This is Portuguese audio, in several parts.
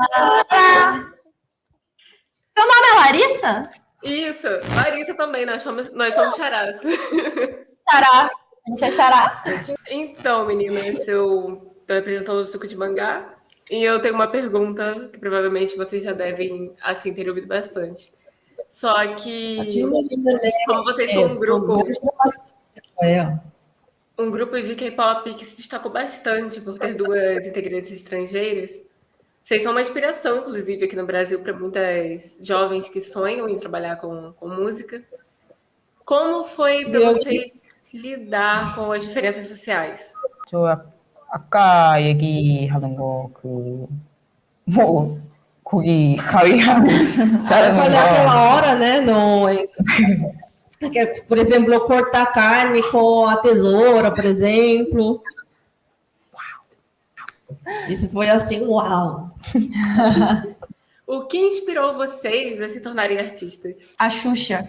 Ah, seu nome é Larissa? Isso, Larissa também, nós somos, nós somos charás. Xará, a gente é xará. Então, meninas, eu estou representando o suco de mangá e eu tenho uma pergunta que provavelmente vocês já devem, assim, ter ouvido bastante. Só que, como vocês são um grupo... Um grupo de K-pop que se destacou bastante por ter duas integrantes estrangeiras, vocês são uma inspiração, inclusive, aqui no Brasil, para muitas jovens que sonham em trabalhar com, com música. Como foi para vocês lidar com as diferenças sociais? 저 아까 얘기하는 거그뭐 고기 가위랑 자르는 거. aquela hora, né? No, por exemplo, cortar carne com a tesoura, por exemplo. Isso foi assim, uau! o que inspirou vocês a se tornarem artistas? A Xuxa.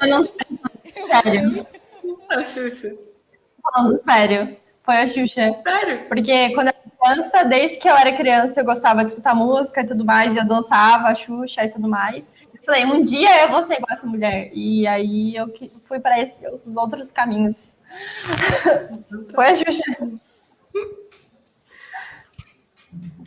Eu não sério. A Xuxa. Falando sério, foi a Xuxa. Sério? Porque quando eu era criança, desde que eu era criança, eu gostava de escutar música e tudo mais, e eu dançava a Xuxa e tudo mais. Eu falei, um dia eu vou ser igual essa mulher. E aí eu fui para esses outros caminhos. Foi a Xuxa.